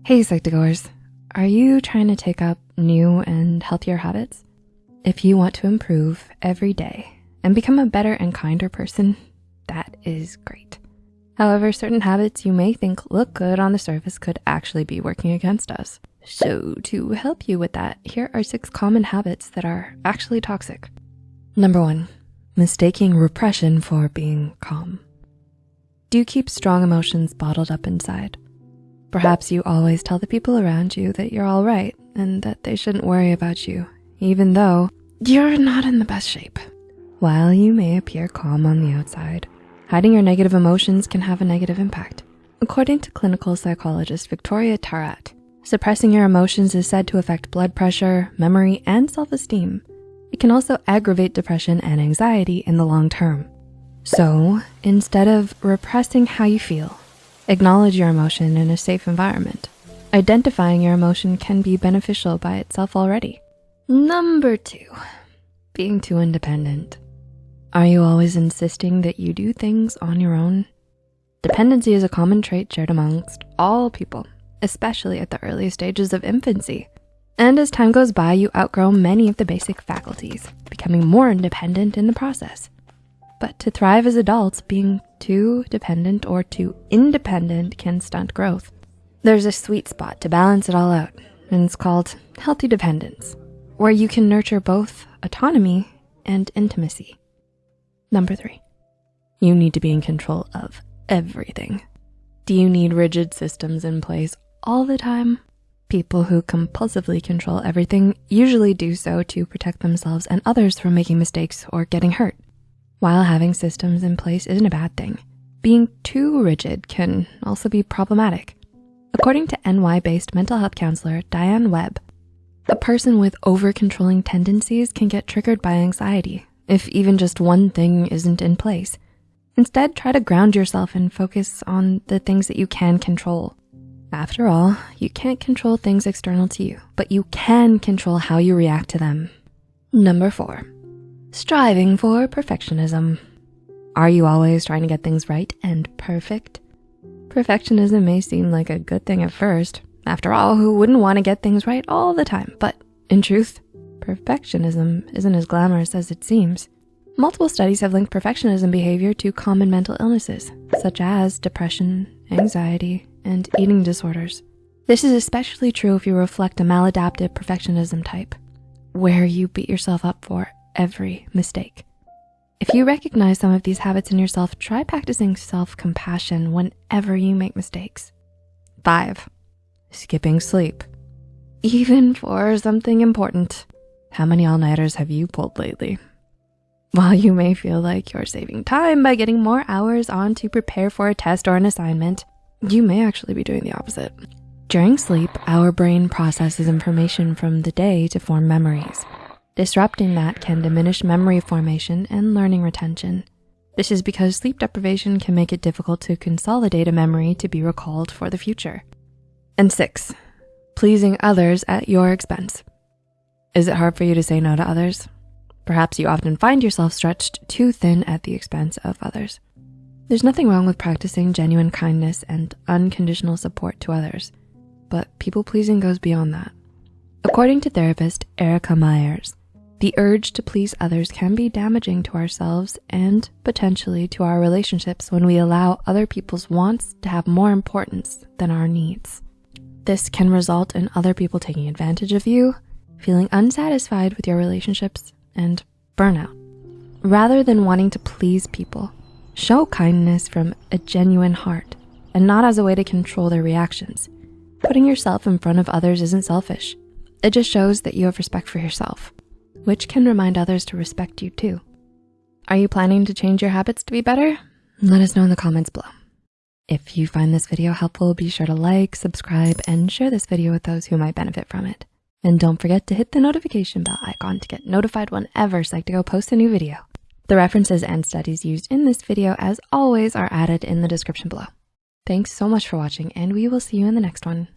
Hey, Psych2Goers. Are you trying to take up new and healthier habits? If you want to improve every day and become a better and kinder person, that is great. However, certain habits you may think look good on the surface could actually be working against us. So to help you with that, here are six common habits that are actually toxic. Number one, mistaking repression for being calm. Do you keep strong emotions bottled up inside? Perhaps you always tell the people around you that you're all right and that they shouldn't worry about you, even though you're not in the best shape. While you may appear calm on the outside, hiding your negative emotions can have a negative impact. According to clinical psychologist Victoria Tarat, suppressing your emotions is said to affect blood pressure, memory, and self-esteem. It can also aggravate depression and anxiety in the long term. So instead of repressing how you feel, acknowledge your emotion in a safe environment. Identifying your emotion can be beneficial by itself already. Number two, being too independent. Are you always insisting that you do things on your own? Dependency is a common trait shared amongst all people, especially at the early stages of infancy. And as time goes by, you outgrow many of the basic faculties, becoming more independent in the process. But to thrive as adults, being too dependent or too independent can stunt growth. There's a sweet spot to balance it all out, and it's called healthy dependence, where you can nurture both autonomy and intimacy. Number three, you need to be in control of everything. Do you need rigid systems in place all the time? People who compulsively control everything usually do so to protect themselves and others from making mistakes or getting hurt. While having systems in place isn't a bad thing, being too rigid can also be problematic. According to NY-based mental health counselor Diane Webb, a person with over-controlling tendencies can get triggered by anxiety if even just one thing isn't in place. Instead, try to ground yourself and focus on the things that you can control. After all, you can't control things external to you, but you can control how you react to them. Number four, striving for perfectionism. Are you always trying to get things right and perfect? Perfectionism may seem like a good thing at first. After all, who wouldn't want to get things right all the time? But in truth, perfectionism isn't as glamorous as it seems. Multiple studies have linked perfectionism behavior to common mental illnesses, such as depression, anxiety, and eating disorders. This is especially true if you reflect a maladaptive perfectionism type, where you beat yourself up for every mistake. If you recognize some of these habits in yourself, try practicing self-compassion whenever you make mistakes. Five, skipping sleep. Even for something important. How many all-nighters have you pulled lately? While you may feel like you're saving time by getting more hours on to prepare for a test or an assignment, you may actually be doing the opposite. During sleep, our brain processes information from the day to form memories. Disrupting that can diminish memory formation and learning retention. This is because sleep deprivation can make it difficult to consolidate a memory to be recalled for the future. And six, pleasing others at your expense. Is it hard for you to say no to others? Perhaps you often find yourself stretched too thin at the expense of others. There's nothing wrong with practicing genuine kindness and unconditional support to others, but people pleasing goes beyond that. According to therapist Erica Myers, the urge to please others can be damaging to ourselves and potentially to our relationships when we allow other people's wants to have more importance than our needs. This can result in other people taking advantage of you, feeling unsatisfied with your relationships, and burnout. Rather than wanting to please people, show kindness from a genuine heart and not as a way to control their reactions. Putting yourself in front of others isn't selfish. It just shows that you have respect for yourself which can remind others to respect you too. Are you planning to change your habits to be better? Let us know in the comments below. If you find this video helpful, be sure to like, subscribe, and share this video with those who might benefit from it. And don't forget to hit the notification bell icon to get notified whenever Psych2Go posts a new video. The references and studies used in this video, as always, are added in the description below. Thanks so much for watching, and we will see you in the next one.